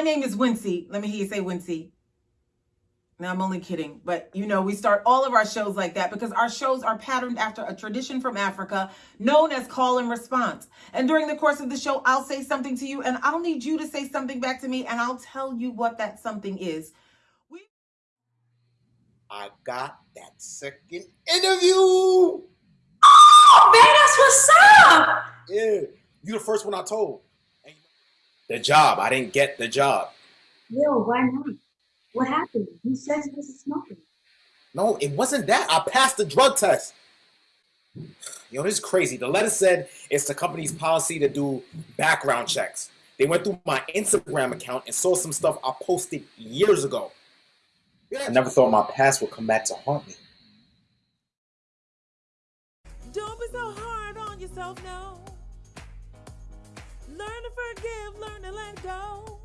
name is Wincy. Let me hear you say Wincy. Now, I'm only kidding, but you know, we start all of our shows like that because our shows are patterned after a tradition from Africa known as call and response. And during the course of the show, I'll say something to you and I'll need you to say something back to me and I'll tell you what that something is. We- I got that second interview. Oh, man, that's what's up. Yeah, you're the first one I told. The job, I didn't get the job. Yo, why not? What happened? Who says this is smoking? No, it wasn't that. I passed the drug test. Yo, this is crazy. The letter said it's the company's policy to do background checks. They went through my Instagram account and saw some stuff I posted years ago. I never thought my past would come back to haunt me. Don't be so hard on yourself, no. Learn to forgive, learn to let go.